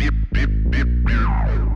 like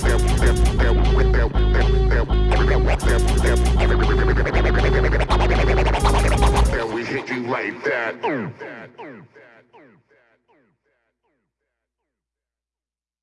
that.